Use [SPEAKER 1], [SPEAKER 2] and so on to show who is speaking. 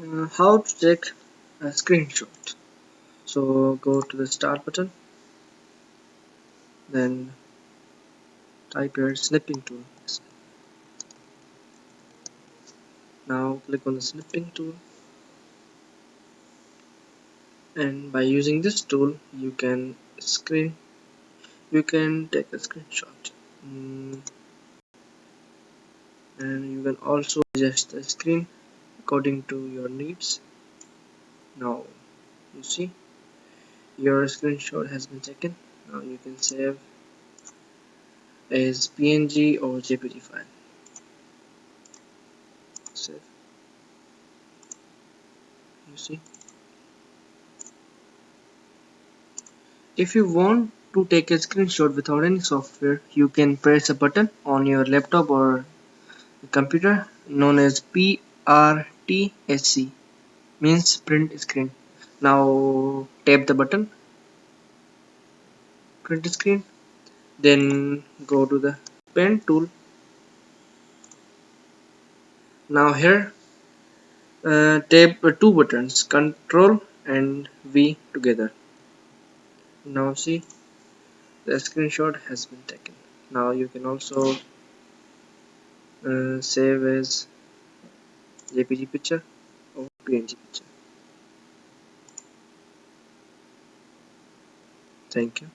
[SPEAKER 1] uh, how to take a screenshot. So go to the start button. Then type your snipping tool. Now click on the snipping tool. And by using this tool you can screen you can take a screenshot. Mm. and you can also adjust the screen according to your needs. Now you see your screenshot has been taken. Now you can save as png or jpg file. Save. You see if you want to take a screenshot without any software you can press a button on your laptop or computer known as PRTSC means print screen. Now tap the button. Print screen. Then go to the pen tool. Now here uh, tap two buttons control and V together. Now see the screenshot has been taken. Now you can also uh, save as jpg picture or png picture thank you